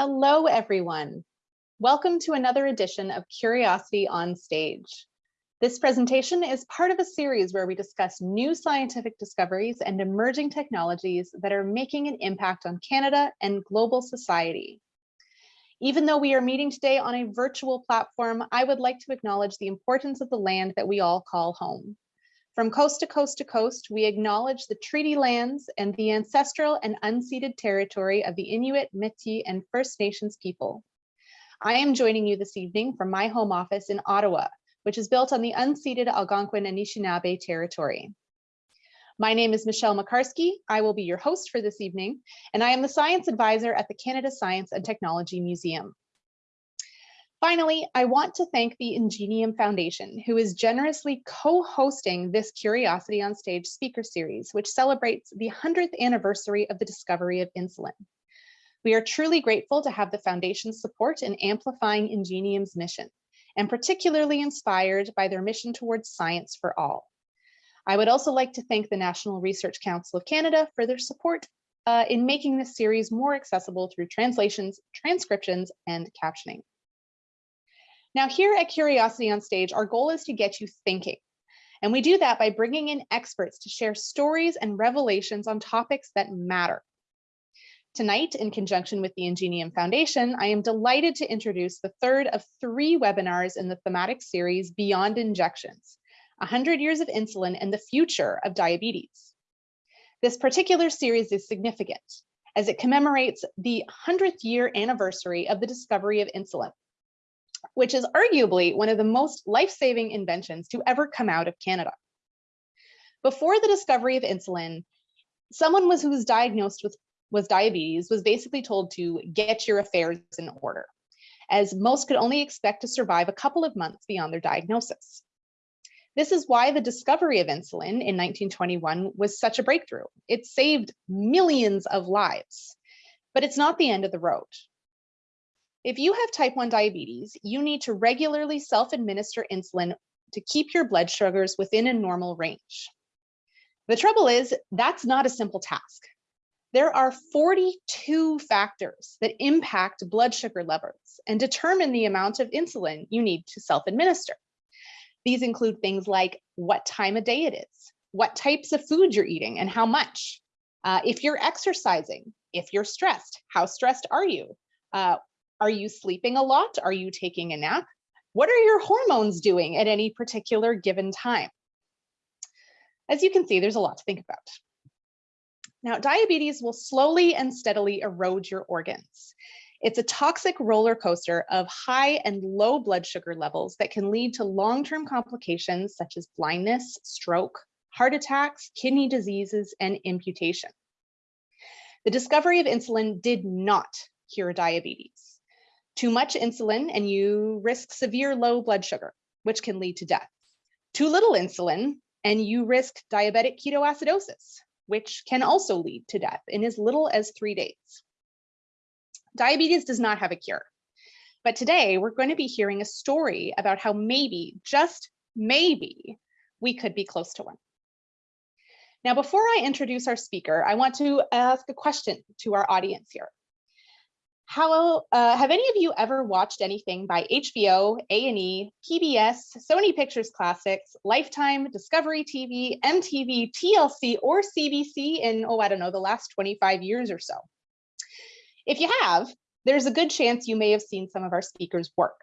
Hello, everyone. Welcome to another edition of Curiosity on Stage. This presentation is part of a series where we discuss new scientific discoveries and emerging technologies that are making an impact on Canada and global society. Even though we are meeting today on a virtual platform, I would like to acknowledge the importance of the land that we all call home. From coast to coast to coast, we acknowledge the treaty lands and the ancestral and unceded territory of the Inuit, Métis, and First Nations people. I am joining you this evening from my home office in Ottawa, which is built on the unceded Algonquin Anishinaabe territory. My name is Michelle Makarski. I will be your host for this evening, and I am the science advisor at the Canada Science and Technology Museum. Finally, I want to thank the Ingenium Foundation, who is generously co-hosting this Curiosity on Stage speaker series, which celebrates the 100th anniversary of the discovery of insulin. We are truly grateful to have the Foundation's support in amplifying Ingenium's mission, and particularly inspired by their mission towards science for all. I would also like to thank the National Research Council of Canada for their support uh, in making this series more accessible through translations, transcriptions, and captioning. Now here at Curiosity on Stage, our goal is to get you thinking. And we do that by bringing in experts to share stories and revelations on topics that matter. Tonight, in conjunction with the Ingenium Foundation, I am delighted to introduce the third of three webinars in the thematic series Beyond Injections, 100 Years of Insulin and the Future of Diabetes. This particular series is significant as it commemorates the 100th year anniversary of the discovery of insulin which is arguably one of the most life-saving inventions to ever come out of Canada. Before the discovery of insulin, someone was who was diagnosed with was diabetes was basically told to get your affairs in order, as most could only expect to survive a couple of months beyond their diagnosis. This is why the discovery of insulin in 1921 was such a breakthrough. It saved millions of lives, but it's not the end of the road. If you have type 1 diabetes, you need to regularly self-administer insulin to keep your blood sugars within a normal range. The trouble is, that's not a simple task. There are 42 factors that impact blood sugar levels and determine the amount of insulin you need to self-administer. These include things like what time of day it is, what types of food you're eating and how much, uh, if you're exercising, if you're stressed, how stressed are you, uh, are you sleeping a lot? Are you taking a nap? What are your hormones doing at any particular given time? As you can see, there's a lot to think about. Now, diabetes will slowly and steadily erode your organs. It's a toxic roller coaster of high and low blood sugar levels that can lead to long-term complications such as blindness, stroke, heart attacks, kidney diseases, and amputation. The discovery of insulin did not cure diabetes. Too much insulin and you risk severe low blood sugar, which can lead to death. Too little insulin and you risk diabetic ketoacidosis, which can also lead to death in as little as three days. Diabetes does not have a cure. But today we're going to be hearing a story about how maybe, just maybe, we could be close to one. Now, before I introduce our speaker, I want to ask a question to our audience here. How uh, have any of you ever watched anything by HBO, A&E, PBS, Sony Pictures Classics, Lifetime, Discovery TV, MTV, TLC, or CBC in, oh, I don't know, the last 25 years or so? If you have, there's a good chance you may have seen some of our speakers' work.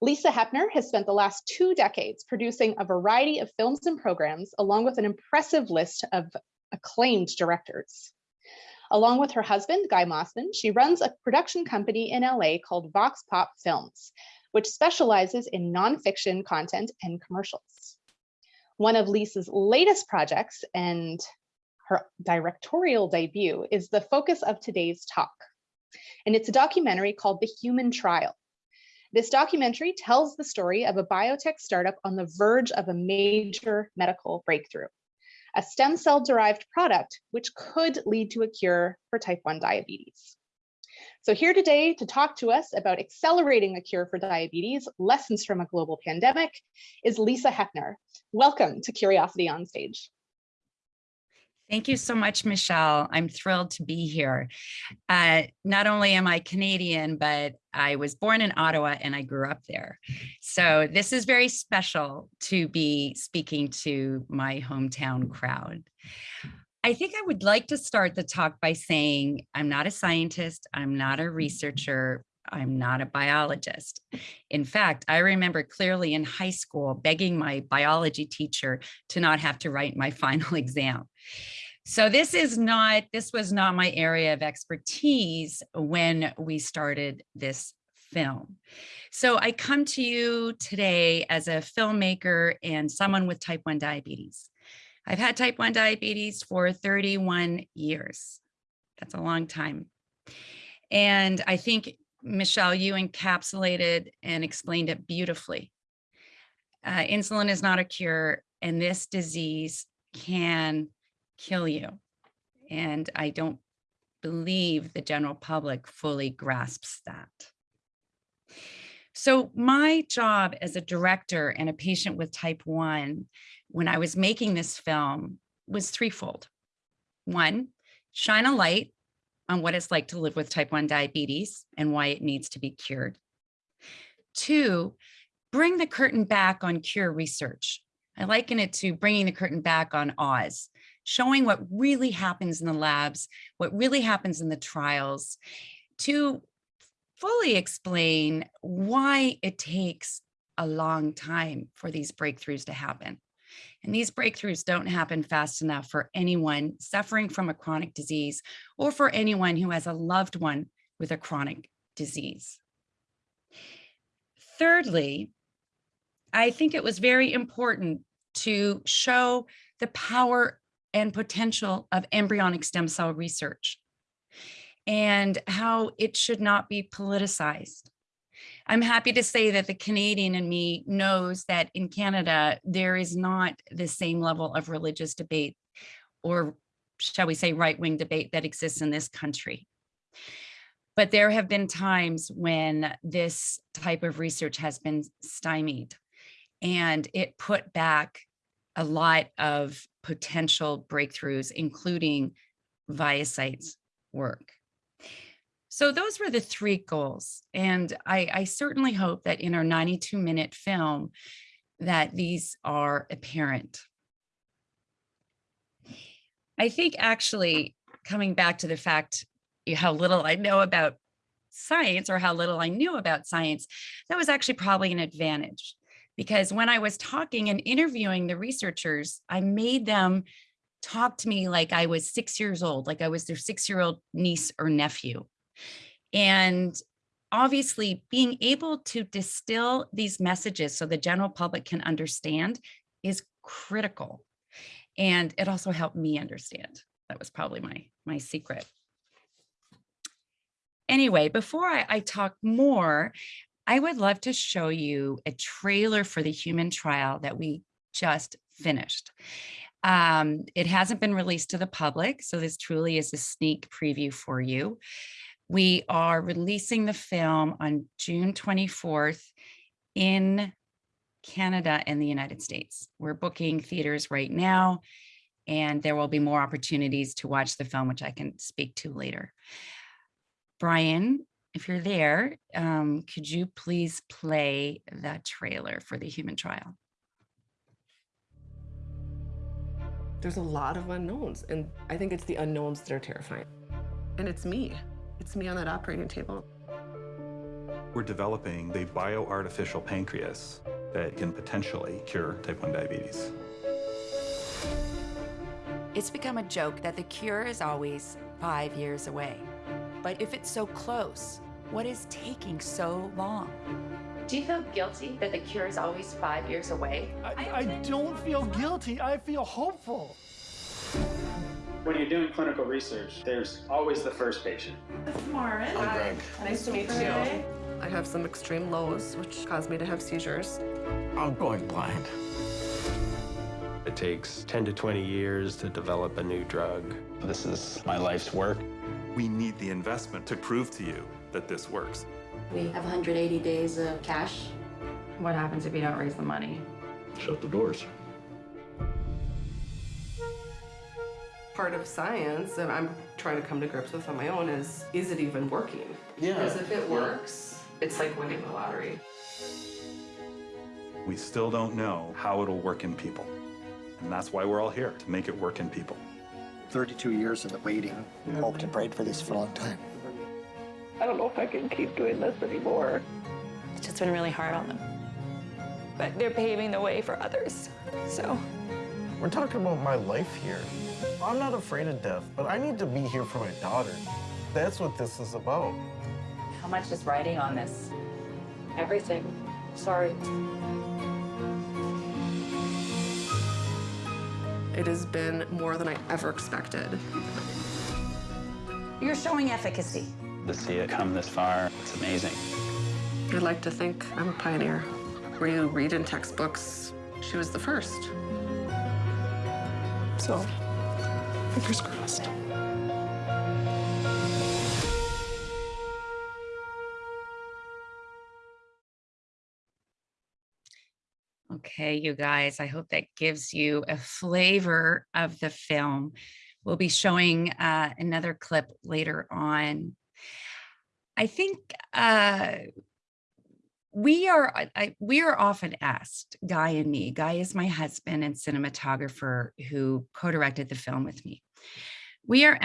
Lisa Hepner has spent the last two decades producing a variety of films and programs, along with an impressive list of acclaimed directors. Along with her husband, Guy Mossman, she runs a production company in LA called Vox Pop Films, which specializes in nonfiction content and commercials. One of Lisa's latest projects and her directorial debut is the focus of today's talk. And it's a documentary called The Human Trial. This documentary tells the story of a biotech startup on the verge of a major medical breakthrough a stem cell derived product, which could lead to a cure for type 1 diabetes. So here today to talk to us about accelerating a cure for diabetes, lessons from a global pandemic, is Lisa Hepner. Welcome to Curiosity on Stage. Thank you so much, Michelle. I'm thrilled to be here. Uh, not only am I Canadian, but I was born in Ottawa and I grew up there. So this is very special to be speaking to my hometown crowd. I think I would like to start the talk by saying I'm not a scientist, I'm not a researcher, I'm not a biologist. In fact, I remember clearly in high school begging my biology teacher to not have to write my final exam. So this is not, this was not my area of expertise when we started this film. So I come to you today as a filmmaker and someone with type 1 diabetes. I've had type 1 diabetes for 31 years. That's a long time. And I think, Michelle, you encapsulated and explained it beautifully. Uh, insulin is not a cure, and this disease can kill you. And I don't believe the general public fully grasps that. So my job as a director and a patient with type 1 when I was making this film was threefold. One, shine a light on what it's like to live with type 1 diabetes and why it needs to be cured. Two, bring the curtain back on cure research. I liken it to bringing the curtain back on Oz, showing what really happens in the labs, what really happens in the trials, to fully explain why it takes a long time for these breakthroughs to happen. And these breakthroughs don't happen fast enough for anyone suffering from a chronic disease or for anyone who has a loved one with a chronic disease. Thirdly, I think it was very important to show the power and potential of embryonic stem cell research and how it should not be politicized. I'm happy to say that the Canadian in me knows that in Canada, there is not the same level of religious debate or shall we say right-wing debate that exists in this country. But there have been times when this type of research has been stymied and it put back a lot of potential breakthroughs, including ViaCyte's work. So those were the three goals. And I, I certainly hope that in our 92 minute film that these are apparent. I think actually coming back to the fact how little I know about science or how little I knew about science, that was actually probably an advantage because when I was talking and interviewing the researchers, I made them talk to me like I was six years old, like I was their six year old niece or nephew. And obviously being able to distill these messages so the general public can understand is critical. And it also helped me understand. That was probably my, my secret. Anyway, before I, I talk more, I would love to show you a trailer for the human trial that we just finished. Um, it hasn't been released to the public, so this truly is a sneak preview for you. We are releasing the film on June 24th in Canada and the United States. We're booking theaters right now, and there will be more opportunities to watch the film, which I can speak to later. Brian, if you're there, um, could you please play that trailer for the human trial? There's a lot of unknowns, and I think it's the unknowns that are terrifying. And it's me. It's me on that operating table. We're developing the bioartificial pancreas that can potentially cure type 1 diabetes. It's become a joke that the cure is always five years away. But if it's so close, what is taking so long? Do you feel guilty that the cure is always five years away? I, I don't feel guilty. I feel hopeful. When you're doing clinical research, there's always the first patient. Lauren. Hi, Greg. Nice to meet you. I have some extreme lows, which cause me to have seizures. I'm going blind. It takes 10 to 20 years to develop a new drug. This is my life's work. We need the investment to prove to you that this works. We have 180 days of cash. What happens if you don't raise the money? Shut the doors. part of science that I'm trying to come to grips with on my own is, is it even working? Yeah. Because if it works, it's like winning the lottery. We still don't know how it'll work in people. And that's why we're all here, to make it work in people. 32 years of the waiting. Hoped and prayed for this for a long time. I don't know if I can keep doing this anymore. It's just been really hard on them. But they're paving the way for others, so. We're talking about my life here. I'm not afraid of death, but I need to be here for my daughter. That's what this is about. How much is riding on this? Everything. Sorry. It has been more than I ever expected. You're showing efficacy. To see it come this far, it's amazing. I'd like to think I'm a pioneer. Where you read in textbooks, she was the first. So, fingers crossed. Okay, you guys, I hope that gives you a flavor of the film. We'll be showing uh, another clip later on. I think uh, we are I- we are often asked, Guy and me, Guy is my husband and cinematographer who co-directed the film with me. We are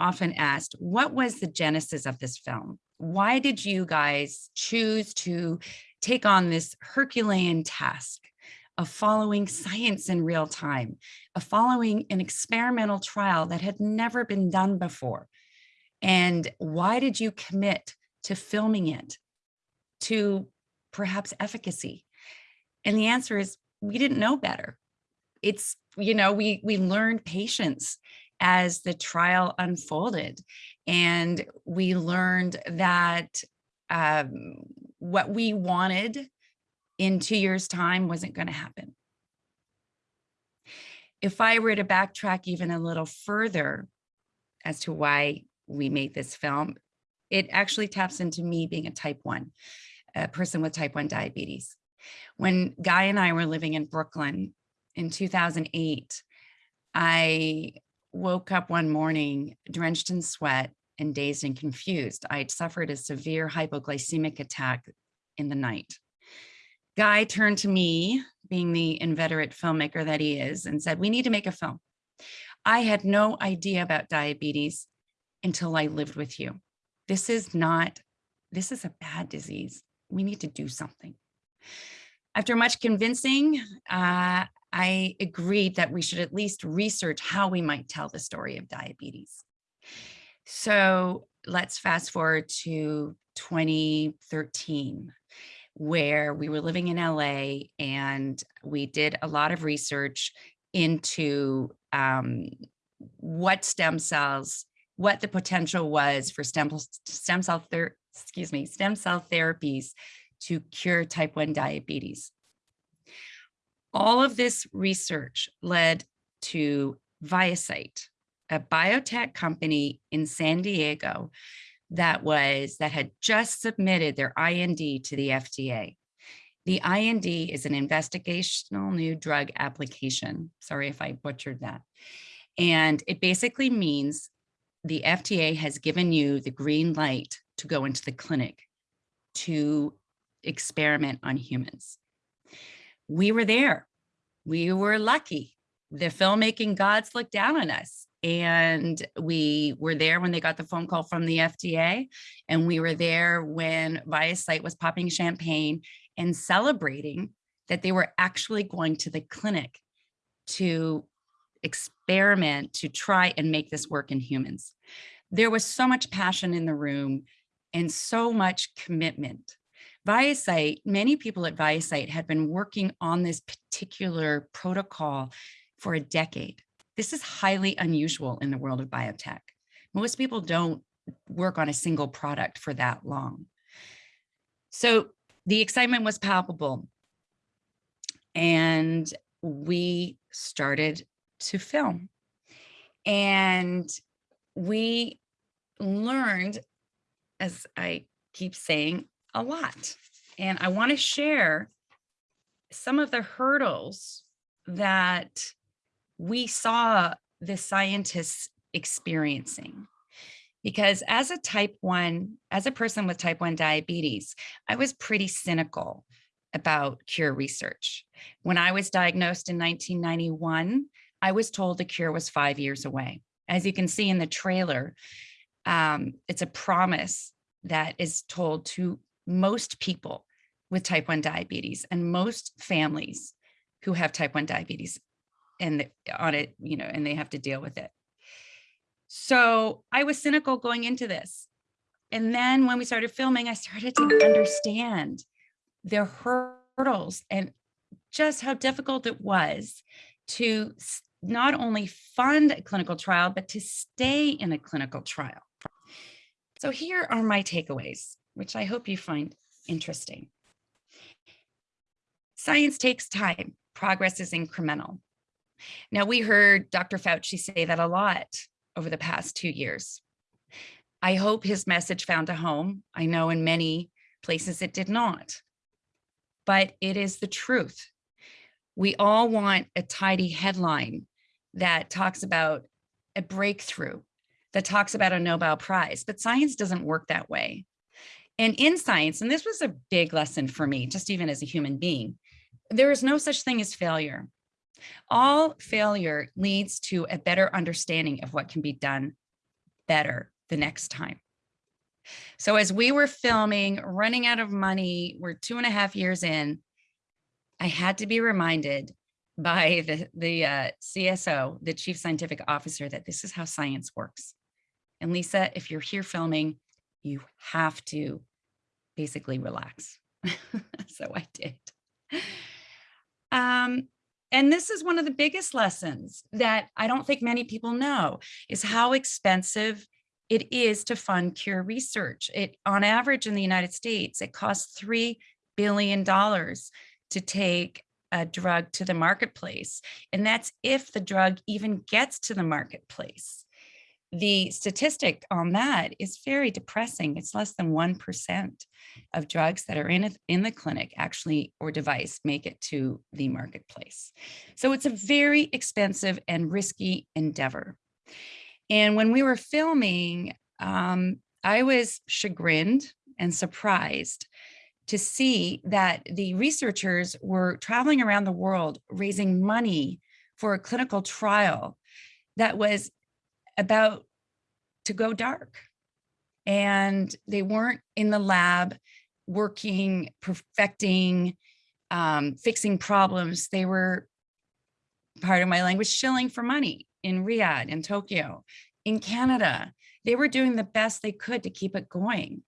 often asked, what was the genesis of this film? Why did you guys choose to take on this Herculean task of following science in real time, of following an experimental trial that had never been done before? And why did you commit to filming it, to perhaps efficacy? And the answer is we didn't know better. It's, you know, we we learned patience as the trial unfolded. And we learned that um, what we wanted in two years' time wasn't going to happen. If I were to backtrack even a little further as to why we made this film, it actually taps into me being a type 1, a person with type 1 diabetes. When Guy and I were living in Brooklyn in 2008, I woke up one morning drenched in sweat and dazed and confused. I had suffered a severe hypoglycemic attack in the night. Guy turned to me, being the inveterate filmmaker that he is, and said, we need to make a film. I had no idea about diabetes until I lived with you. This is not, this is a bad disease. We need to do something. After much convincing, uh, I agreed that we should at least research how we might tell the story of diabetes. So let's fast forward to 2013, where we were living in LA and we did a lot of research into um, what stem cells, what the potential was for stem, stem cell, excuse me, stem cell therapies to cure type 1 diabetes. All of this research led to ViaCyte, a biotech company in San Diego that was that had just submitted their IND to the FDA. The IND is an investigational new drug application. Sorry if I butchered that. And it basically means the FDA has given you the green light to go into the clinic to experiment on humans. We were there. We were lucky. The filmmaking gods looked down on us and we were there when they got the phone call from the FDA and we were there when ViaCyte was popping champagne and celebrating that they were actually going to the clinic to experiment to try and make this work in humans. There was so much passion in the room and so much commitment. ViaCyte, many people at ViaCyte had been working on this particular protocol for a decade. This is highly unusual in the world of biotech. Most people don't work on a single product for that long. So the excitement was palpable. And we started to film. And we learned, as I keep saying, a lot. And I want to share some of the hurdles that we saw the scientists experiencing? Because as a type one, as a person with type one diabetes, I was pretty cynical about cure research. When I was diagnosed in 1991, I was told the cure was five years away. As you can see in the trailer, um, it's a promise that is told to most people with type 1 diabetes and most families who have type 1 diabetes and on it, you know, and they have to deal with it. So I was cynical going into this. And then when we started filming, I started to understand the hurdles and just how difficult it was to not only fund a clinical trial, but to stay in a clinical trial. So here are my takeaways, which I hope you find interesting. Science takes time. Progress is incremental. Now, we heard Dr. Fauci say that a lot over the past two years. I hope his message found a home. I know in many places it did not, but it is the truth. We all want a tidy headline that talks about a breakthrough, that talks about a Nobel Prize, but science doesn't work that way. And in science, and this was a big lesson for me, just even as a human being, there is no such thing as failure. All failure leads to a better understanding of what can be done better the next time. So as we were filming, running out of money, we're two and a half years in, I had to be reminded by the, the uh, CSO, the chief scientific officer, that this is how science works. And Lisa, if you're here filming, you have to basically relax. so I did. Um, and this is one of the biggest lessons that I don't think many people know is how expensive it is to fund cure research. It on average in the United States, it costs $3 billion to take a drug to the marketplace. And that's if the drug even gets to the marketplace. The statistic on that is very depressing. It's less than 1% of drugs that are in, a, in the clinic actually or device make it to the marketplace. So it's a very expensive and risky endeavor. And when we were filming, um, I was chagrined and surprised to see that the researchers were traveling around the world raising money for a clinical trial that was about to go dark. And they weren't in the lab working, perfecting, um, fixing problems. They were, part of my language, shilling for money in Riyadh, in Tokyo, in Canada. They were doing the best they could to keep it going.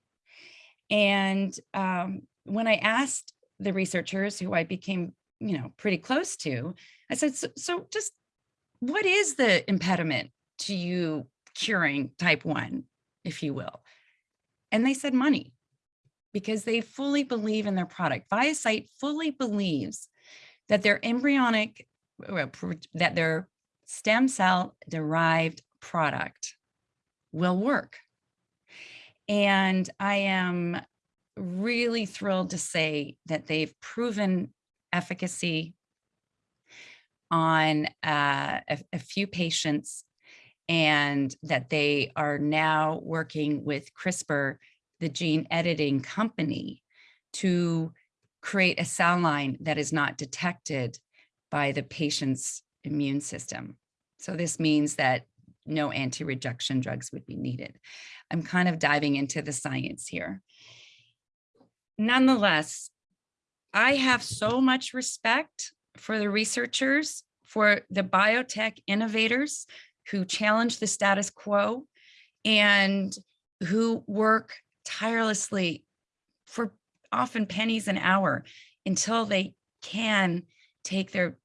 And um, when I asked the researchers who I became, you know, pretty close to, I said, so, so just what is the impediment to you curing type one, if you will? And they said money, because they fully believe in their product. ViaCyte fully believes that their embryonic, that their stem cell derived product will work. And I am really thrilled to say that they've proven efficacy on uh, a, a, few patients and that they are now working with CRISPR, the gene editing company, to create a cell line that is not detected by the patient's immune system. So this means that no anti-rejection drugs would be needed. I'm kind of diving into the science here. Nonetheless, I have so much respect for the researchers, for the biotech innovators who challenge the status quo and who work tirelessly for often pennies an hour until they can take their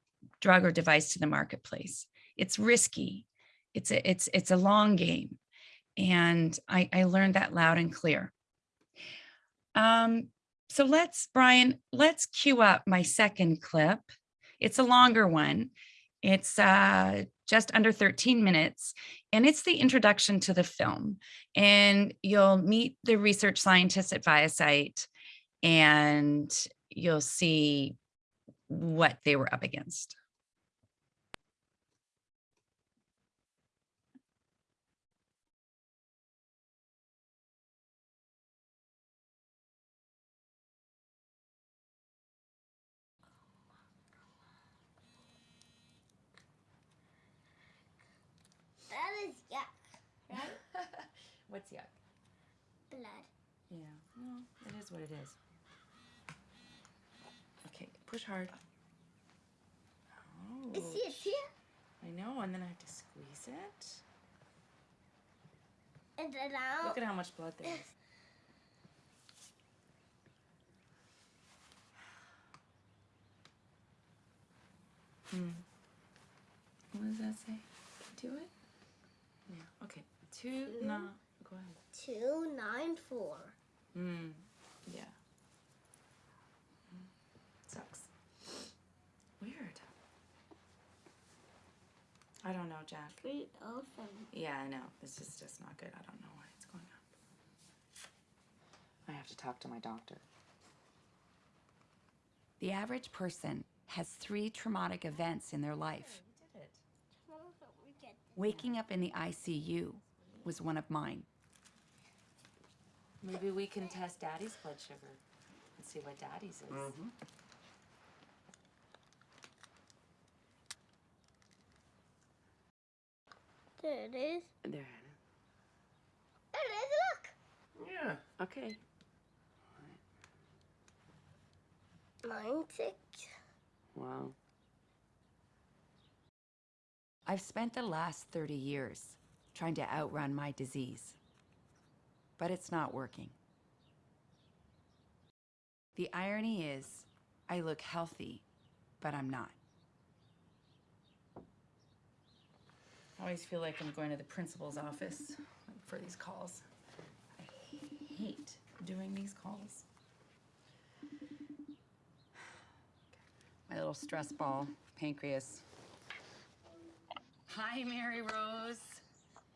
drug or device to the marketplace. It's risky. It's a, it's, it's a long game. And I, I learned that loud and clear. Um, so let's, Brian, let's cue up my second clip. It's a longer one. It's uh, just under 13 minutes, and it's the introduction to the film. And you'll meet the research scientists at ViaCyte, and you'll see what they were up against. What's yuck? Blood. Yeah, well, it is what it is. Okay, push hard. Oh. Is it here? I know, and then I have to squeeze it. And then out. Look at how much blood there is. Hmm. What does that say? Do it? Yeah, okay. Two, Two. no, go ahead. Two nine four. Hmm, yeah. Hmm. Sucks. Weird. I don't know, Jack. Three oh seven. Yeah, I know. This is just not good. I don't know what's going on. I have to talk to my doctor. The average person has three traumatic events in their life. We did it. Waking up in the ICU was one of mine. Maybe we can test Daddy's blood sugar and see what Daddy's is. Mm-hmm. There it is. There. There it is. Look. Yeah. Okay. Nine six. Wow. I've spent the last 30 years trying to outrun my disease, but it's not working. The irony is, I look healthy, but I'm not. I always feel like I'm going to the principal's office for these calls. I hate doing these calls. My little stress ball, pancreas. Hi, Mary Rose.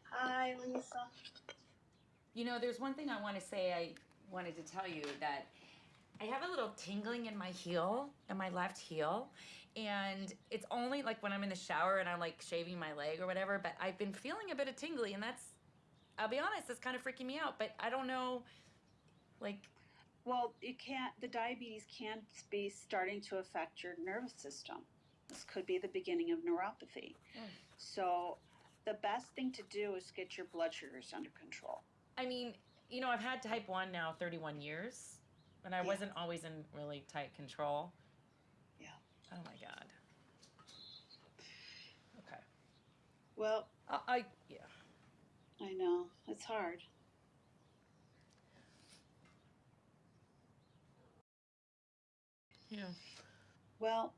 Hi, Lisa. You know, there's one thing I want to say. I wanted to tell you that I have a little tingling in my heel, in my left heel. And it's only like when I'm in the shower and I'm like shaving my leg or whatever, but I've been feeling a bit of tingly and that's, I'll be honest, that's kind of freaking me out. But I don't know, like, Well, you can't, the diabetes can be starting to affect your nervous system. This could be the beginning of neuropathy. Mm. So, the best thing to do is get your blood sugars under control. I mean, you know, I've had type 1 now 31 years, and I Yeah. wasn't always in really tight control. Yeah. Oh my God. Okay. Well, I, I yeah. I know, it's hard. Yeah. Well,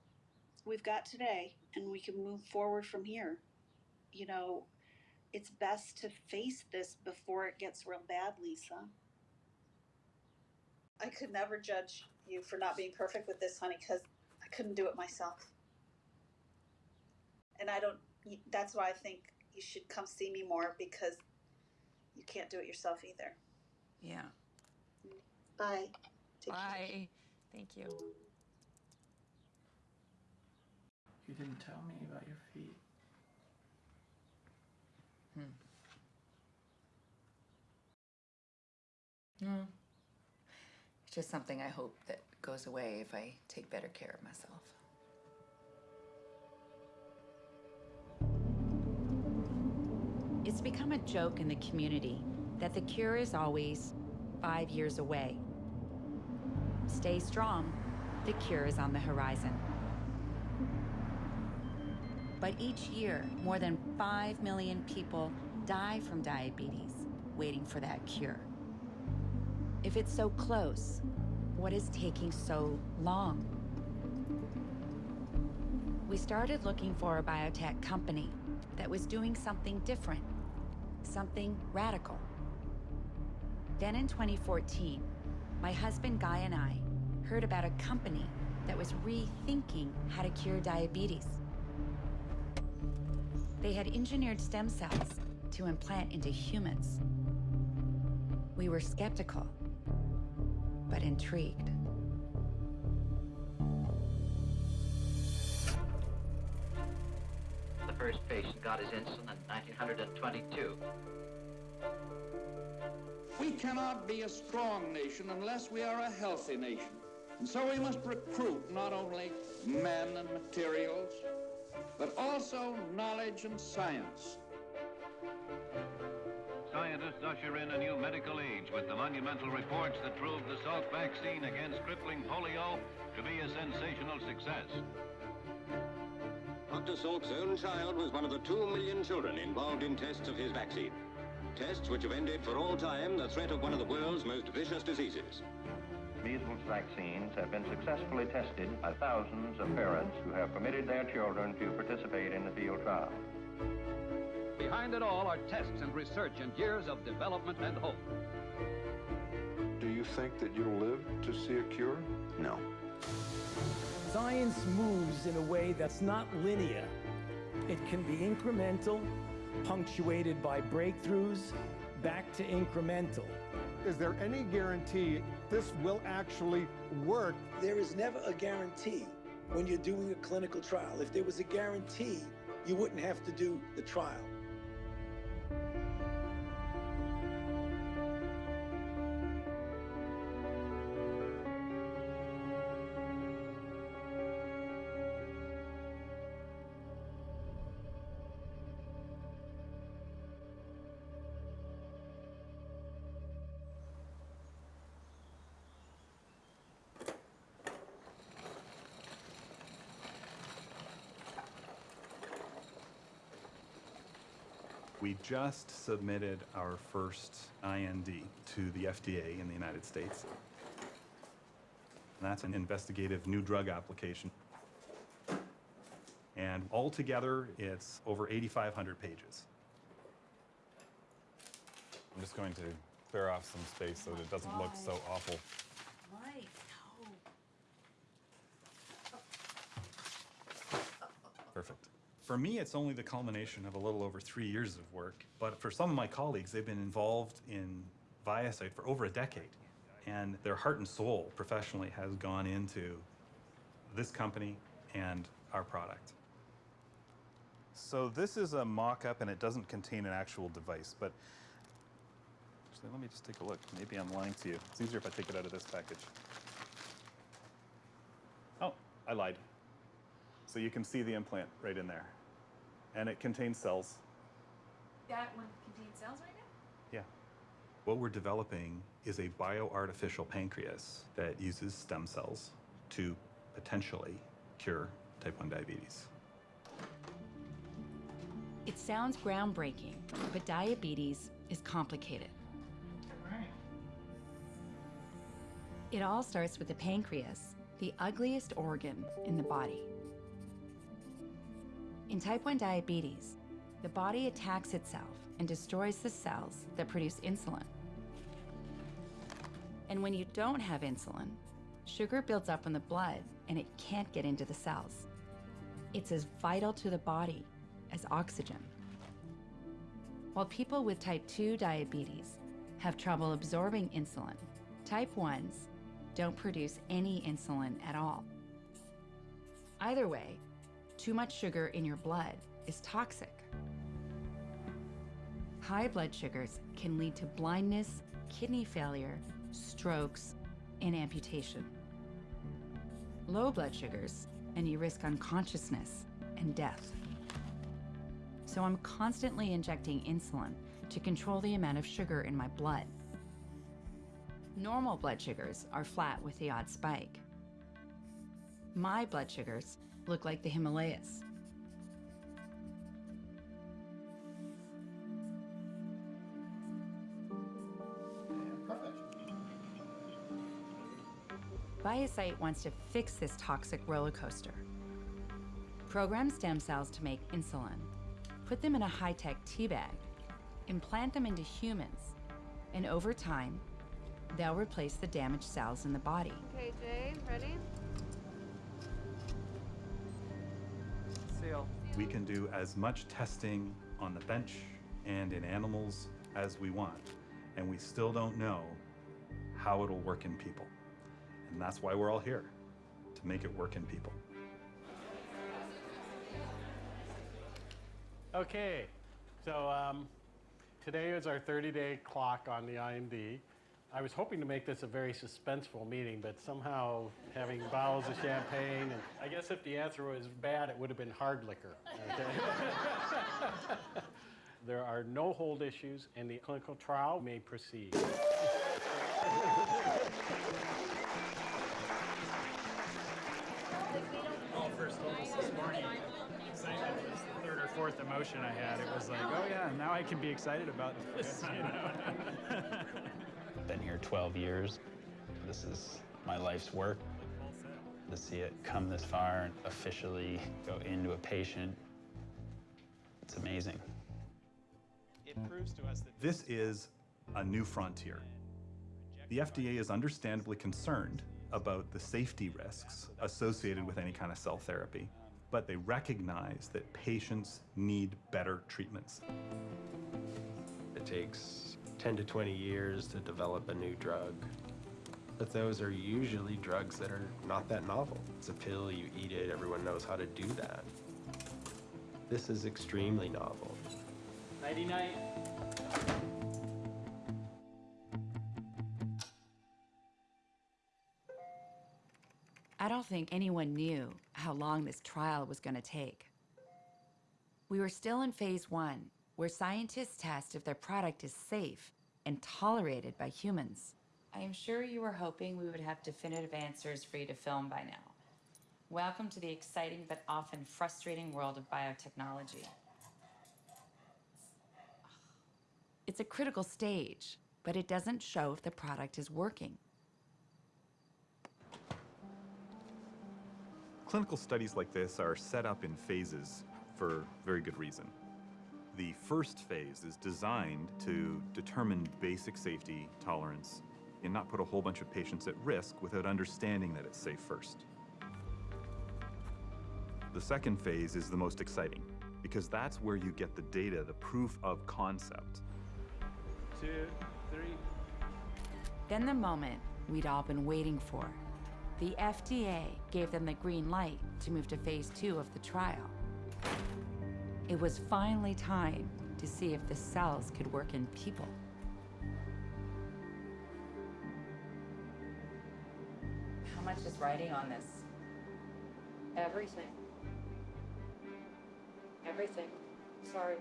we've got today and we can move forward from here. You know, it's best to face this before it gets real bad, Lisa. I could never judge you for not being perfect with this, honey, because I couldn't do it myself. And I don't, that's why I think you should come see me more because you can't do it yourself either. Yeah. Bye. Take care. Bye. Thank you. You didn't tell me about your feet. Hmm. No. It's just something I hope that goes away if I take better care of myself. It's become a joke in the community that the cure is always five years away. Stay strong, the cure is on the horizon. But each year, more than 5 million people die from diabetes waiting for that cure. If it's so close, what is taking so long? We started looking for a biotech company that was doing something different, something radical. Then in 2014, my husband Guy and I heard about a company that was rethinking how to cure diabetes. They had engineered stem cells to implant into humans. We were skeptical, but intrigued. The first patient got his insulin in 1922. We cannot be a strong nation unless we are a healthy nation. And so we must recruit not only men and materials, but also knowledge and science. Science scientists usher in a new medical age with the monumental reports that prove the Salk vaccine against crippling polio to be a sensational success. Dr. Salk's own child was one of the two million children involved in tests of his vaccine. Tests which have ended for all time the threat of one of the world's most vicious diseases. Measles vaccines have been successfully tested by thousands of parents who have permitted their children to participate in the field trial. Behind it all are tests and research and years of development and hope. Do you think that you'll live to see a cure? No. Science moves in a way that's not linear. It can be incremental, punctuated by breakthroughs, back to incremental. Is there any guarantee this will actually work? There is never a guarantee when you're doing a clinical trial. If there was a guarantee, you wouldn't have to do the trial. We just submitted our first IND to the FDA in the United States. And that's an investigative new drug application. And altogether, it's over 8,500 pages. I'm just going to clear off some space so that it doesn't look so awful. Mike, Perfect. For me, it's only the culmination of a little over three years of work. But for some of my colleagues, they've been involved in ViaCyte for over a decade. And their heart and soul professionally has gone into this company and our product. So this is a mock-up and it doesn't contain an actual device, but actually, let me just take a look. Maybe I'm lying to you. It's easier if I take it out of this package. Oh, I lied. So you can see the implant right in there. And it contains cells. That one contains cells right now? Yeah. What we're developing is a bioartificial pancreas that uses stem cells to potentially cure type 1 diabetes. It sounds groundbreaking, but diabetes is complicated. It all starts with the pancreas, the ugliest organ in the body. In type 1 diabetes, the body attacks itself and destroys the cells that produce insulin. And when you don't have insulin, sugar builds up in the blood and it can't get into the cells. It's as vital to the body as oxygen. While people with type 2 diabetes have trouble absorbing insulin, type 1s don't produce any insulin at all. Either way, too much sugar in your blood is toxic. High blood sugars can lead to blindness, kidney failure, strokes, and amputation. Low blood sugars, and you risk unconsciousness and death. So I'm constantly injecting insulin to control the amount of sugar in my blood. Normal blood sugars are flat with the odd spike. My blood sugars look like the Himalayas. ViaCyte wants to fix this toxic roller coaster. Program stem cells to make insulin, put them in a high-tech tea bag, implant them into humans, and over time, they'll replace the damaged cells in the body. Okay, Jay, ready? Seal. We can do as much testing on the bench and in animals as we want, and we still don't know how it'll work in people. And that's why we're all here, to make it work in people. Okay, so um, today is our 30-day clock on the IND. I was hoping to make this a very suspenseful meeting, but somehow having bottles of champagne, and I guess if the answer was bad, it would have been hard liquor. Okay? There are no hold issues and the clinical trial may proceed. Oh, first us this morning, excitement was the third or fourth emotion I had. It was like, oh yeah, now I can be excited about this, you know? Been here 12 years. This is my life's work. To see it come this far and officially go into a patient, it's amazing. It proves to us that This is a new frontier. The FDA is understandably concerned about the safety risks associated with any kind of cell therapy, but they recognize that patients need better treatments. It takes 10 to 20 years to develop a new drug. But those are usually drugs that are not that novel. It's a pill, you eat it, everyone knows how to do that. This is extremely novel. nighty night. I don't think anyone knew how long this trial was going to take. We were still in phase one, where scientists test if their product is safe and tolerated by humans. I am sure you were hoping we would have definitive answers for you to film by now. Welcome to the exciting but often frustrating world of biotechnology. It's a critical stage, but it doesn't show if the product is working. Clinical studies like this are set up in phases for very good reason. The first phase is designed to determine basic safety, tolerance, and not put a whole bunch of patients at risk without understanding that it's safe first. The second phase is the most exciting because that's where you get the data, the proof of concept. Two, three. Then the moment we'd all been waiting for. The FDA gave them the green light to move to phase two of the trial. It was finally time to see if the cells could work in people. How much is writing on this? Everything. Everything. Sorry.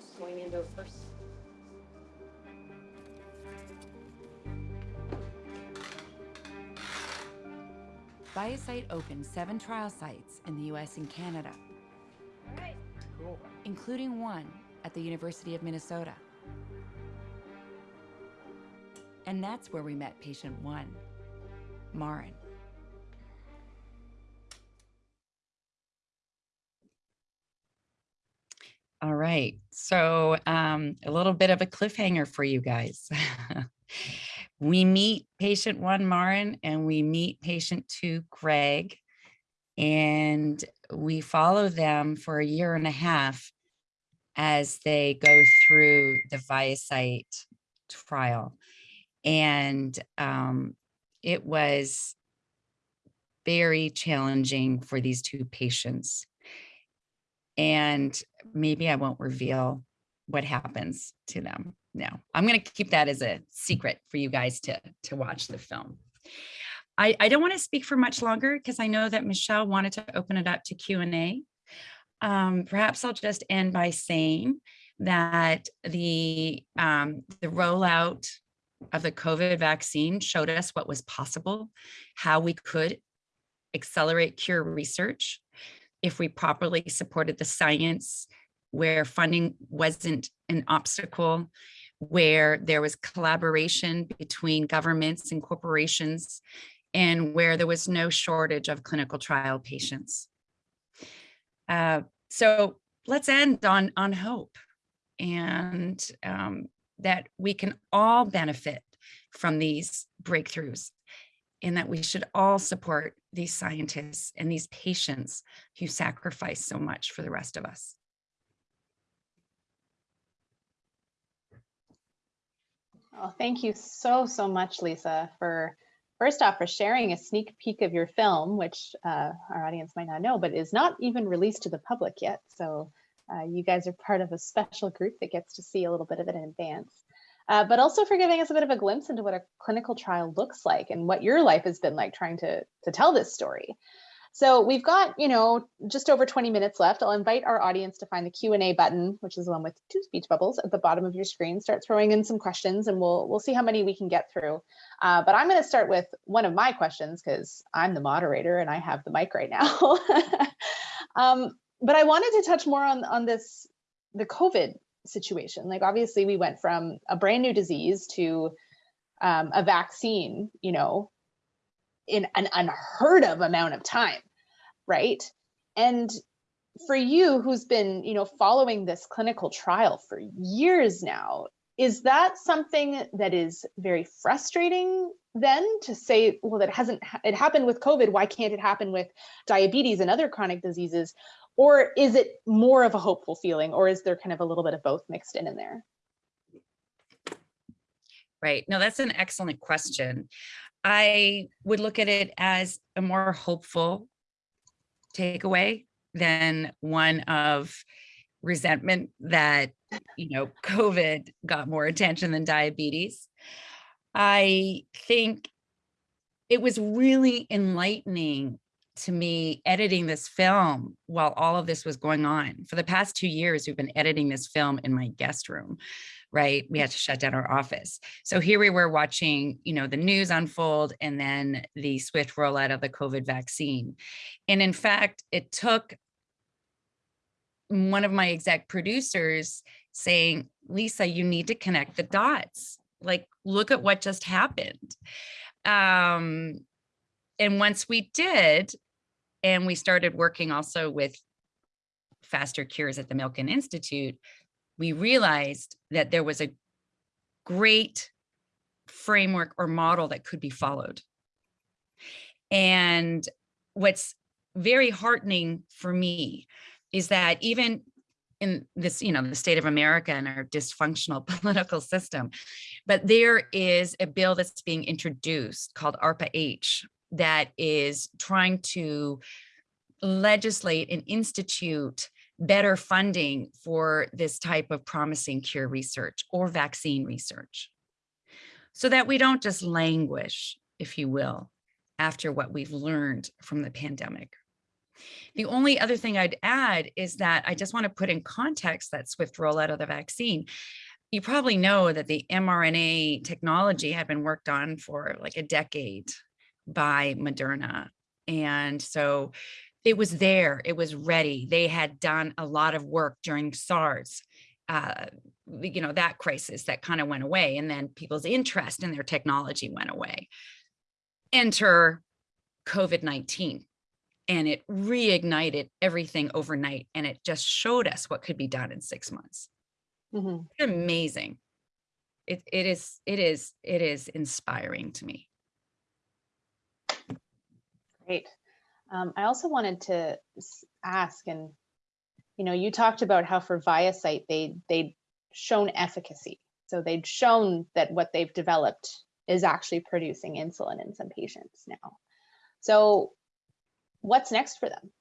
Just going into it first. ViaCyte opened seven trial sites in the US and Canada, Cool. including one at the University of Minnesota. And that's where we met patient one, Marin. All right, so um, a little bit of a cliffhanger for you guys. we meet patient one, Marin, and we meet patient two, Greg, and we follow them for a year and a half as they go through the ViaCyte trial. And um, it was very challenging for these two patients and maybe I won't reveal what happens to them. No, I'm going to keep that as a secret for you guys to, to watch the film. I, I don't want to speak for much longer because I know that Michelle wanted to open it up to Q&A. Um, perhaps I'll just end by saying that the, um, the rollout of the COVID vaccine showed us what was possible, how we could accelerate cure research, if we properly supported the science, where funding wasn't an obstacle, where there was collaboration between governments and corporations, and where there was no shortage of clinical trial patients. Uh, so let's end on, on hope and um, that we can all benefit from these breakthroughs and that we should all support these scientists and these patients who sacrifice so much for the rest of us. Oh, thank you so, so much, Lisa, for first off, for sharing a sneak peek of your film, which uh, our audience might not know, but is not even released to the public yet. So uh, you guys are part of a special group that gets to see a little bit of it in advance. Uh, but also for giving us a bit of a glimpse into what a clinical trial looks like and what your life has been like trying to, to tell this story. So we've got, you know, just over 20 minutes left. I'll invite our audience to find the Q&A button, which is the one with two speech bubbles at the bottom of your screen. Start throwing in some questions and we'll, we'll see how many we can get through. Uh, but I'm going to start with one of my questions because I'm the moderator and I have the mic right now. um, but I wanted to touch more on, on this, the COVID situation. Like obviously we went from a brand new disease to um, a vaccine, you know, in an unheard of amount of time, right? And for you who's been, you know, following this clinical trial for years now, is that something that is very frustrating then to say, well, that hasn't, it happened with COVID, why can't it happen with diabetes and other chronic diseases? Or is it more of a hopeful feeling or is there kind of a little bit of both mixed in in there? Right. No, that's an excellent question. I would look at it as a more hopeful takeaway than one of resentment that, you know, COVID got more attention than diabetes. I think it was really enlightening to me editing this film while all of this was going on. For the past two years, we've been editing this film in my guest room right? We had to shut down our office. So here we were watching, you know, the news unfold and then the swift rollout of the COVID vaccine. And in fact, it took one of my exec producers saying, Lisa, you need to connect the dots. Like, look at what just happened. Um, and once we did, and we started working also with faster cures at the Milken Institute, we realized that there was a great framework or model that could be followed. And what's very heartening for me is that even in this, you know, the state of America and our dysfunctional political system, but there is a bill that's being introduced called ARPA-H that is trying to legislate and institute better funding for this type of promising cure research or vaccine research so that we don't just languish, if you will, after what we've learned from the pandemic. The only other thing I'd add is that I just want to put in context that swift rollout of the vaccine. You probably know that the mRNA technology had been worked on for like a decade by Moderna. And so it was there, it was ready. They had done a lot of work during SARS, uh, you know, that crisis that kind of went away and then people's interest in their technology went away. Enter COVID-19 and it reignited everything overnight and it just showed us what could be done in six months. Mm -hmm. Amazing. It, it is, it is, it is inspiring to me. Great. Um, I also wanted to ask, and you know, you talked about how for ViaCyte they they'd shown efficacy, so they'd shown that what they've developed is actually producing insulin in some patients now. So, what's next for them?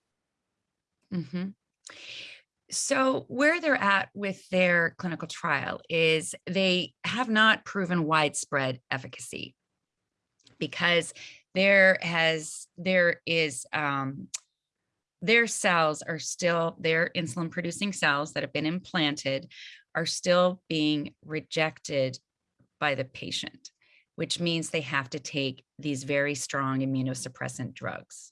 Mm -hmm. So where they're at with their clinical trial is they have not proven widespread efficacy because there has there is um, their cells are still their insulin producing cells that have been implanted are still being rejected by the patient, which means they have to take these very strong immunosuppressant drugs,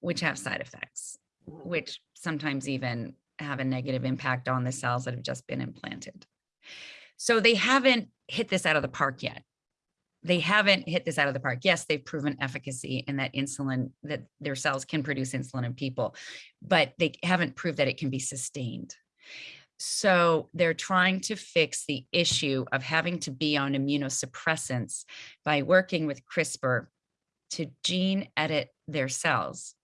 which have side effects, which sometimes even have a negative impact on the cells that have just been implanted. So they haven't hit this out of the park yet they haven't hit this out of the park. Yes, they've proven efficacy in that insulin, that their cells can produce insulin in people, but they haven't proved that it can be sustained. So they're trying to fix the issue of having to be on immunosuppressants by working with CRISPR to gene edit their cells.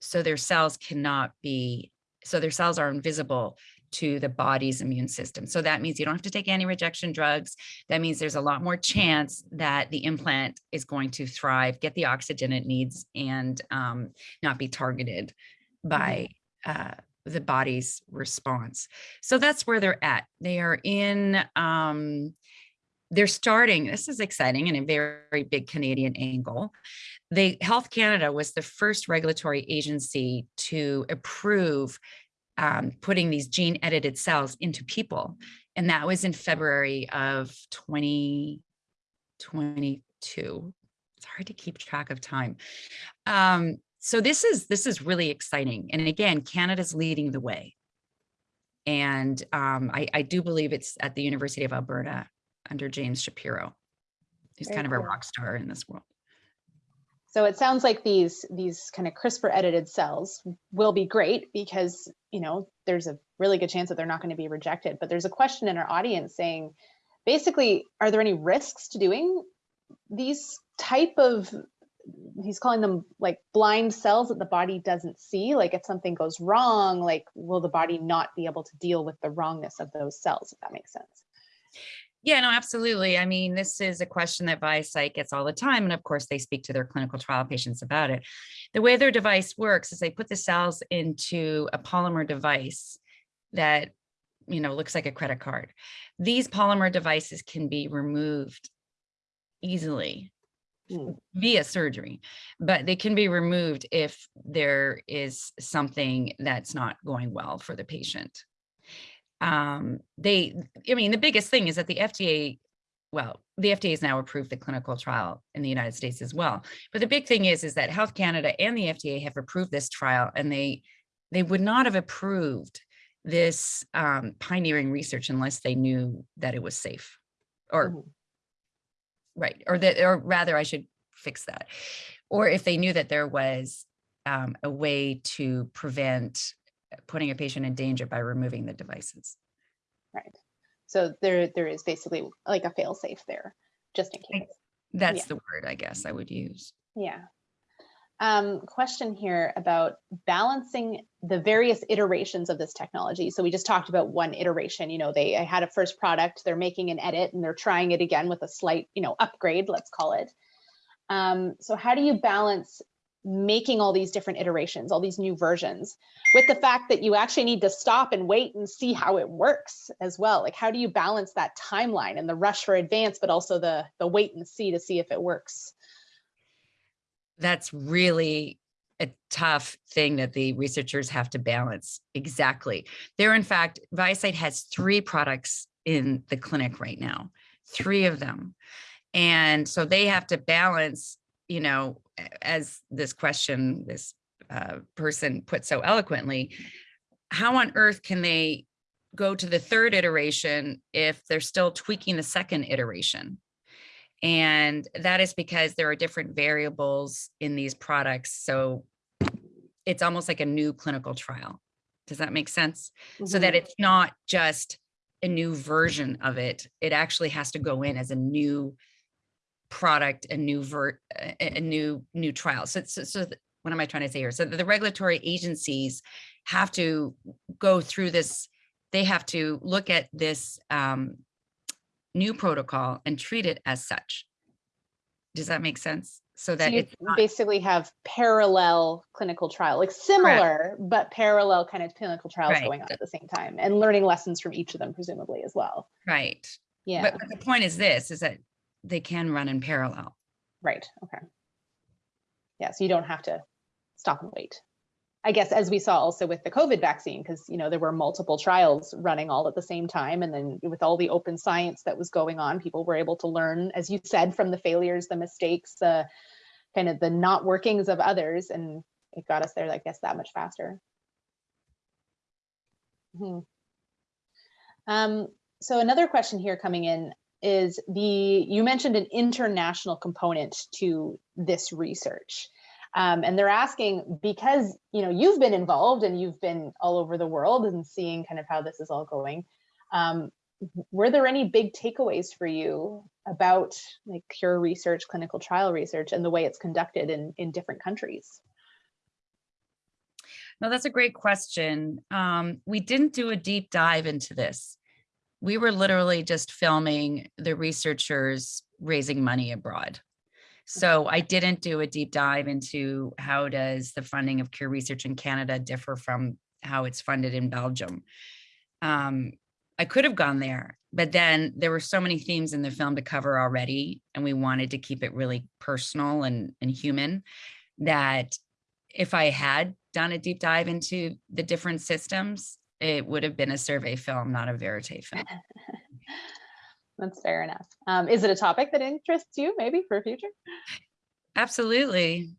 So their cells cannot be, so their cells are invisible to the body's immune system. So that means you don't have to take anti-rejection drugs. That means there's a lot more chance that the implant is going to thrive, get the oxygen it needs, and um, not be targeted by uh, the body's response. So that's where they're at. They are in um, they're starting, this is exciting and a very, very big Canadian angle. The Health Canada was the first regulatory agency to approve um, putting these gene edited cells into people. And that was in February of 2022. It's hard to keep track of time. Um, so this is this is really exciting. And again, Canada's leading the way. And um, I, I do believe it's at the University of Alberta under James Shapiro. He's Very kind of a rock star in this world. So it sounds like these these kind of CRISPR edited cells will be great because you know there's a really good chance that they're not going to be rejected. But there's a question in our audience saying, basically, are there any risks to doing these type of he's calling them like blind cells that the body doesn't see like if something goes wrong like will the body not be able to deal with the wrongness of those cells if that makes sense Yeah, no, absolutely. I mean, this is a question that ViaCyte gets all the time. And of course, they speak to their clinical trial patients about it. The way their device works is they put the cells into a polymer device that, you know, looks like a credit card. These polymer devices can be removed easily hmm. via surgery, but they can be removed if there is something that's not going well for the patient um they i mean the biggest thing is that the fda well the fda has now approved the clinical trial in the united states as well. But the big thing is is that health canada and the fda have approved this trial and they they would not have approved this um, pioneering research unless they knew that it was safe or right or that or rather i should fix that. Or if they knew that there was um, a way to prevent putting a patient in danger by removing the devices. right so there there is basically like a fail safe there just in case That's Yeah. the word I guess I would use. Yeah. Um, question here about balancing the various iterations of this technology. So we just talked about one iteration, you know, they had a first product, they're making an edit and they're trying it again with a slight, you know, upgrade, let's call it. Um, so how do you balance making all these different iterations, all these new versions with the fact that you actually need to stop and wait and see how it works as well? Like how do you balance that timeline and the rush for advance, but also the the wait and see to see if it works? That's really a tough thing that the researchers have to balance. Exactly. There, in fact, ViaCyte has three products in the clinic right now, three of them. And so they have to balance, you know, as this question, this uh, person put so eloquently, how on earth can they go to the third iteration if they're still tweaking the second iteration? And that is because there are different variables in these products. So it's almost like a new clinical trial. Does that make sense? So that Mhm. it's not just a new version of it. It actually has to go in as a new product, a new vert, a, new new trial. So, so, so what am I trying to say here? So the regulatory agencies have to go through this. They have to look at this um, new protocol and treat it as such. Does that make sense? So So that you it's not, basically have parallel clinical trial, like similar, but parallel kind of clinical trials Right. going on at the same time and learning lessons from each of them presumably as well. right. Yeah, But, but the point is this, is that they can run in parallel. right, okay. Yeah, so you don't have to stop and wait. I guess as we saw also with the COVID vaccine, because you know there were multiple trials running all at the same time, and then with all the open science that was going on, people were able to learn, as you said, from the failures, the mistakes, the kind of the not workings of others, and it got us there, I guess, that much faster. Mhm. Um, so another question here coming in is the you mentioned an international component to this research. Um, and they're asking because you know you've been involved and you've been all over the world and seeing kind of how this is all going. Um, were there any big takeaways for you about like cure research, clinical trial research, and the way it's conducted in in different countries? No, that's a great question. Um, we didn't do a deep dive into this. We were literally just filming the researchers raising money abroad. So I didn't do a deep dive into how does the funding of cure research in Canada differ from how it's funded in Belgium. Um, I could have gone there, But then there were so many themes in the film to cover already, and we wanted to keep it really personal and, and human that if I had done a deep dive into the different systems, it would have been a survey film, not a verite film. That's fair enough. Um, is it a topic that interests you maybe for future? Absolutely.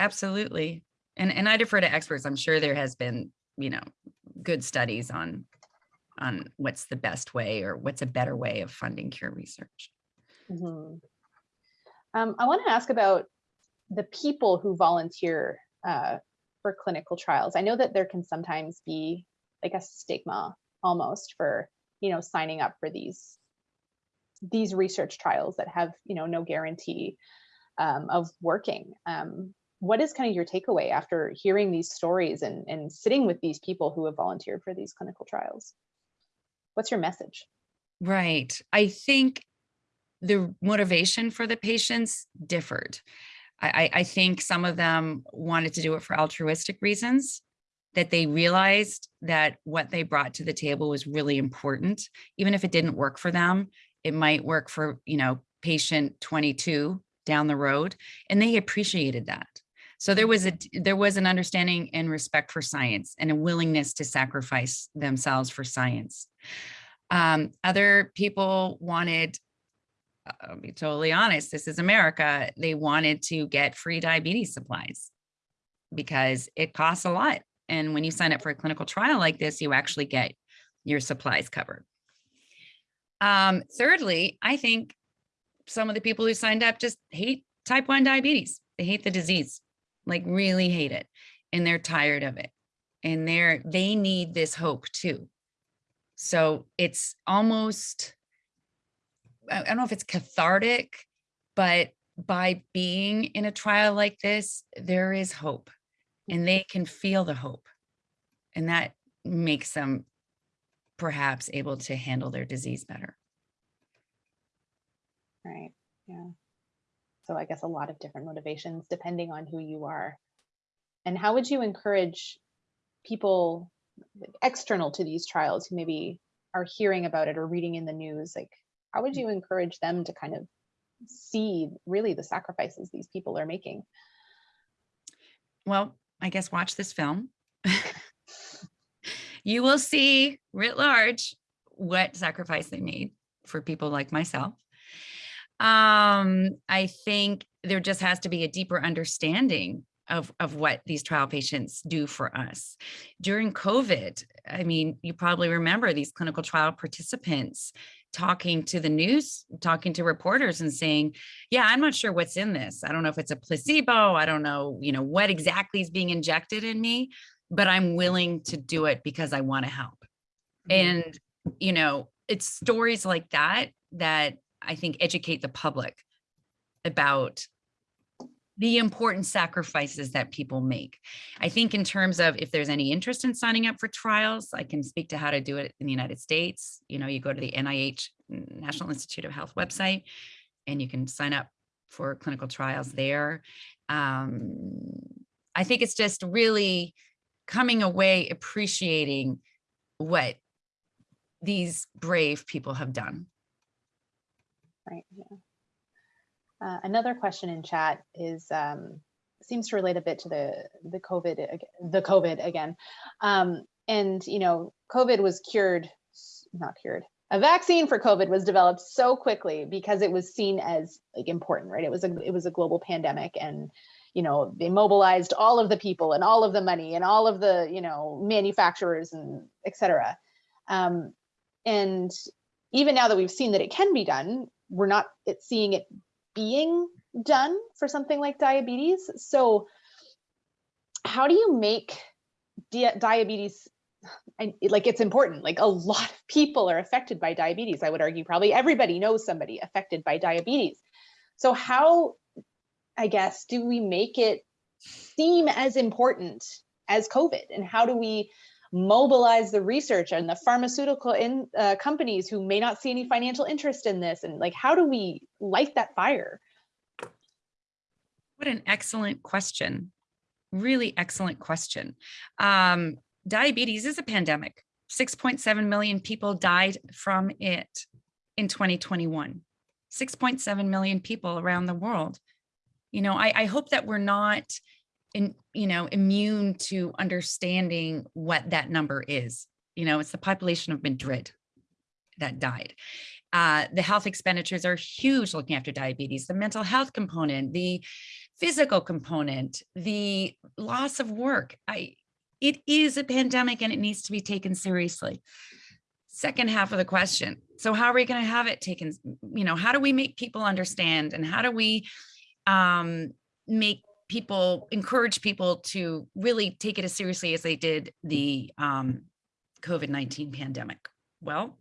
Absolutely. And, and I defer to experts. I'm sure there has been, you know, good studies on, on what's the best way or what's a better way of funding cure research. Mhm. Um, I want to ask about the people who volunteer uh, for clinical trials. I know that there can sometimes be like a stigma almost for, you know, signing up for these these research trials that have, you know, no guarantee um, of working. Um, what is kind of your takeaway after hearing these stories and, and sitting with these people who have volunteered for these clinical trials? What's your message? Right. I think the motivation for the patients differed. I, I, I think some of them wanted to do it for altruistic reasons, that they realized that what they brought to the table was really important. Even if it didn't work for them, it might work for, you know, patient 22 down the road, and they appreciated that. So there was a there was an understanding and respect for science and a willingness to sacrifice themselves for science. Um, other people wanted, I'll be totally honest, this is America. They wanted to get free diabetes supplies because it costs a lot. And when you sign up for a clinical trial like this, you actually get your supplies covered. Um, thirdly, I think some of the people who signed up just hate type 1 diabetes. They hate the disease, like really hate it. And they're tired of it. And they're they need this hope too. So it's almost, I don't know if it's cathartic, but by being in a trial like this, there is hope and they can feel the hope. And that makes them perhaps able to handle their disease better. Right. Yeah. So I guess a lot of different motivations depending on who you are. And how would you encourage people external to these trials who maybe are hearing about it or reading in the news? Like, how would mm. you encourage them to kind of see really the sacrifices these people are making? Well, I guess watch this film. you will see writ large what sacrifice they made for people like myself. Um, I think there just has to be a deeper understanding of, of what these trial patients do for us. During COVID, I mean, you probably remember these clinical trial participants talking to the news, talking to reporters and saying, yeah, I'm not sure what's in this. I don't know if it's a placebo. I don't know, you know, what exactly is being injected in me, but I'm willing to do it because I want to help. Mm -hmm. And, you know, it's stories like that that I think educate the public about the important sacrifices that people make. I think in terms of if there's any interest in signing up for trials, I can speak to how to do it in the United States. You know, you go to the NIH National Institute of Health website and you can sign up for clinical trials there. Um, I think it's just really coming away appreciating what these brave people have done. Right. Yeah. Uh, another question in chat is um, seems to relate a bit to the the COVID the COVID again, um, and you know COVID was cured, not cured. A vaccine for COVID was developed so quickly because it was seen as like important, right? It was a it was a global pandemic, and you know they mobilized all of the people and all of the money and all of the you know manufacturers and etc. Um, and even now that we've seen that it can be done, we're not seeing it being done for something like diabetes. So how do you make di diabetes and like it's important. Like a lot of people are affected by diabetes. I would argue probably everybody knows somebody affected by diabetes. So how i guess do we make it seem as important as covid? And how do we mobilize the research and the pharmaceutical in, uh, companies who may not see any financial interest in this and like how do we light that fire what an excellent question really excellent question um, diabetes is a pandemic 6.7 million people died from it in 2021. 6.7 million people around the world. You know, I, I hope that we're not in, you know, immune to understanding what that number is. You know, it's the population of Madrid that died. Uh, the health expenditures are huge looking after diabetes, the mental health component, the physical component, the loss of work. I, it is a pandemic and it needs to be taken seriously. Second half of the question. So how are we going to have it taken? You know, how do we make people understand and how do we um, make people, encourage people to really take it as seriously as they did the um, COVID-19 pandemic? Well,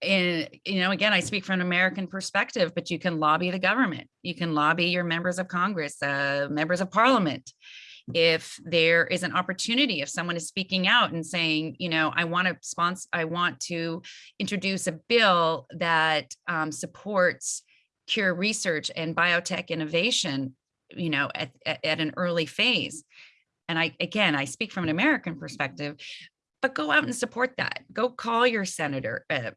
and you know again i speak from an american perspective but you can lobby the government you can lobby your members of congress uh, members of parliament if there is an opportunity if someone is speaking out and saying you know i want to sponsor i want to introduce a bill that um, supports cure research and biotech innovation you know at, at, an early phase and i again i speak from an american perspective but go out and support that go call your senator uh,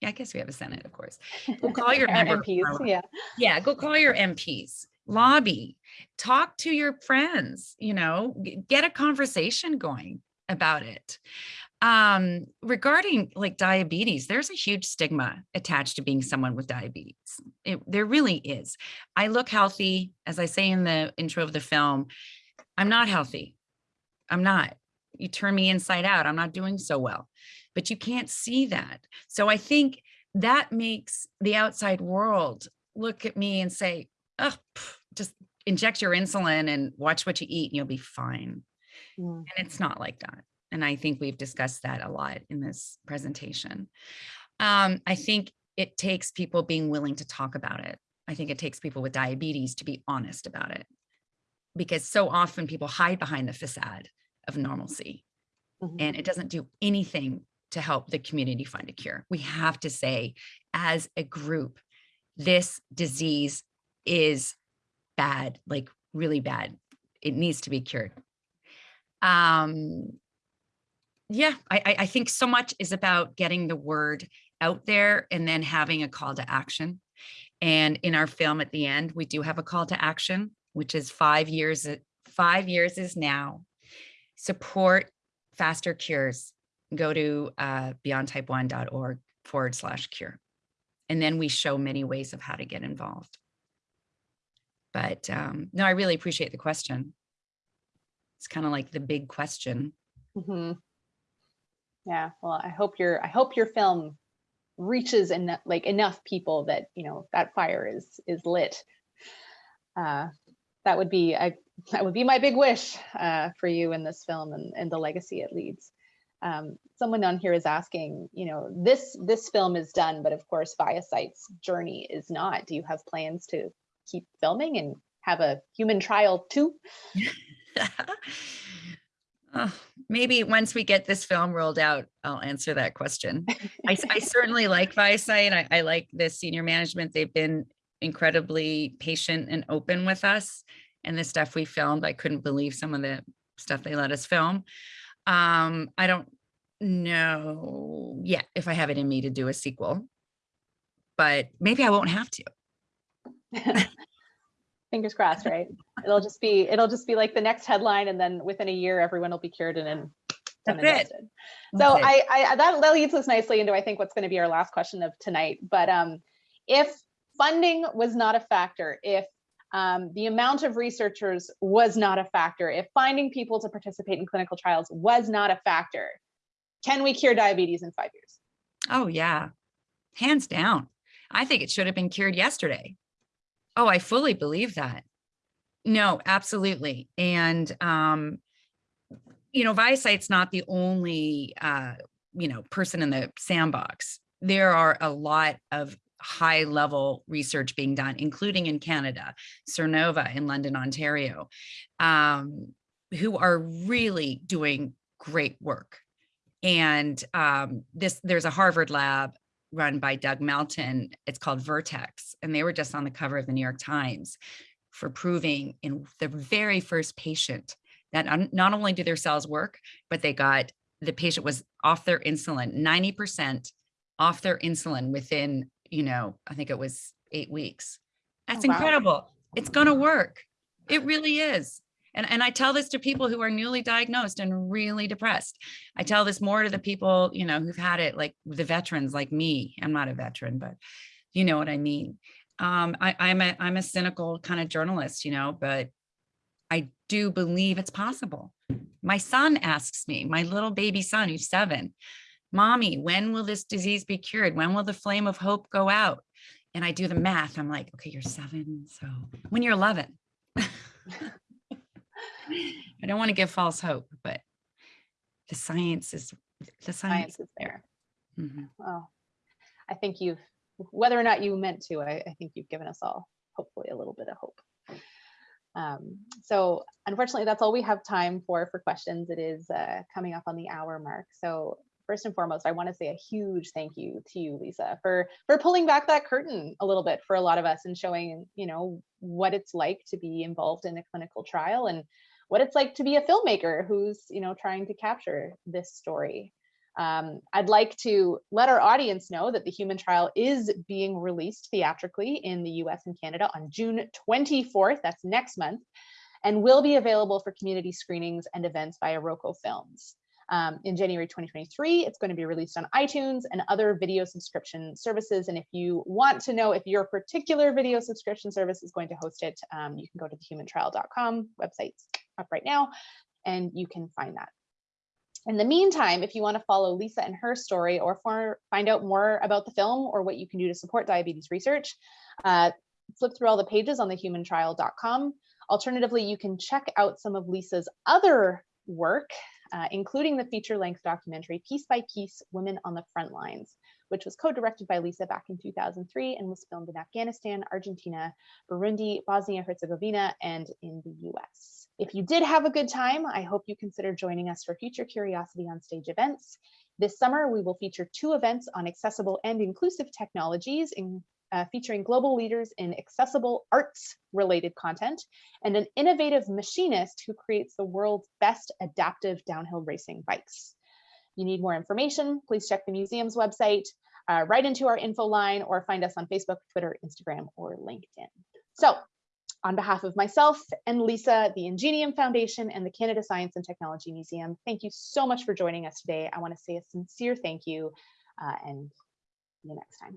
yeah, I guess we have a Senate, of course. Go call your MPs, yeah. Yeah, go call your MPs, lobby, talk to your friends, you know, get a conversation going about it. Um, regarding like diabetes, there's a huge stigma attached to being someone with diabetes. It, there really is. I look healthy, as I say in the intro of the film, I'm not healthy. I'm not. You turn me inside out. I'm not doing so well but you can't see that. So I think that makes the outside world look at me and say, oh, just inject your insulin and watch what you eat and you'll be fine. And it's not like that. And I think we've discussed that a lot in this presentation. Um, I think it takes people being willing to talk about it. I think it takes people with diabetes to be honest about it because so often people hide behind the facade of normalcy and it doesn't do anything to help the community find a cure. We have to say, as a group, this disease is bad, like really bad. It needs to be cured. Um, yeah, I, I- think so much is about getting the word out there and then having a call to action. And in our film at the end, we do have a call to action, which is five years, five years is now. Support faster cures go to uh, beyondtype1.org forward slash cure. And then we show many ways of how to get involved. But um, no, I really appreciate the question. It's kind of like the big question. Mhm. Yeah, well, I hope your I hope your film reaches enough like enough people that you know that fire is is lit. Uh, that would be I that would be my big wish uh, for you in this film and, and the legacy it leads. Um, someone on here is asking, you know, this this film is done, but of course, ViaCyte's journey is not. Do you have plans to keep filming and have a human trial too? Oh, maybe once we get this film rolled out, I'll answer that question. I, I certainly like ViaCyte. I, I like the senior management. They've been incredibly patient and open with us. And the stuff we filmed, I couldn't believe some of the stuff they let us film. Um, I don't know yet if I have it in me to do a sequel, but maybe I won't have to. Fingers crossed, right? It'll just be it'll just be like the next headline, and then within a year, everyone will be cured and then done That's it. So Okay. I, I that, that leads us nicely into I think what's going to be our last question of tonight. But um, if funding was not a factor, if um, the amount of researchers was not a factor, if finding people to participate in clinical trials was not a factor, can we cure diabetes in five years? Oh yeah, hands down. I think it should have been cured yesterday. Oh, I fully believe that. No, absolutely. And, um, you know, ViaCyte's not the only, uh, you know, person in the sandbox. There are a lot of high level research being done, including in Canada, Sernova in London, Ontario, um, who are really doing great work. And um, this, there's a Harvard lab run by Doug Melton. It's called Vertex, and they were just on the cover of the New York Times for proving in the very first patient that not only do their cells work, but they got the patient was off their insulin 90% off their insulin within, you know, I think it was eight weeks. Oh, That's Oh, wow. incredible. It's going to work. It really is. And, and I tell this to people who are newly diagnosed and really depressed. I tell this more to the people, you know, who've had it like the veterans like me. I'm not a veteran, but you know what I mean. Um, I, I'm a I'm a cynical kind of journalist, you know, but I do believe it's possible. My son asks me, my little baby son who's seven, mommy, when will this disease be cured? When will the flame of hope go out? And I do the math. I'm like, okay, you're seven. So when you're 11, I don't want to give false hope, but the science is the science, Science is there. Mhm. Well, I think you've, whether or not you meant to, I, I think you've given us all hopefully a little bit of hope. Um, so unfortunately, that's all we have time for for questions. It is uh, coming up on the hour mark. So first and foremost, I want to say a huge thank you to you, Lisa, for for pulling back that curtain a little bit for a lot of us and showing, you know, what it's like to be involved in a clinical trial and what it's like to be a filmmaker who's, you know, trying to capture this story. Um, I'd like to let our audience know that the human trial is being released theatrically in the US and Canada on June 24th, that's next month, and will be available for community screenings and events via Roco Films. Um, in January 2023, it's going to be released on iTunes and other video subscription services. And if you want to know if your particular video subscription service is going to host it, um, you can go to thehumantrial.com website's up right now, and you can find that. In the meantime, if you want to follow Lisa and her story or for, find out more about the film or what you can do to support diabetes research, uh, flip through all the pages on thehumantrial.com. Alternatively, you can check out some of Lisa's other work, uh, including the feature-length documentary Piece by Piece, Women on the Front Lines, which was co-directed by Lisa back in 2003 and was filmed in Afghanistan, Argentina, Burundi, Bosnia-Herzegovina, and in the US. If you did have a good time, I hope you consider joining us for future Curiosity on Stage events. This summer, we will feature two events on accessible and inclusive technologies, in, uh, featuring global leaders in accessible arts-related content, and an innovative machinist who creates the world's best adaptive downhill racing bikes. You need more information, please check the museum's website, uh, write into our info line, or find us on Facebook, Twitter, Instagram, or LinkedIn. So on behalf of myself and Lisa, the Ingenium Foundation and the Canada Science and Technology Museum, thank you so much for joining us today. I want to say a sincere thank you uh, and see you next time.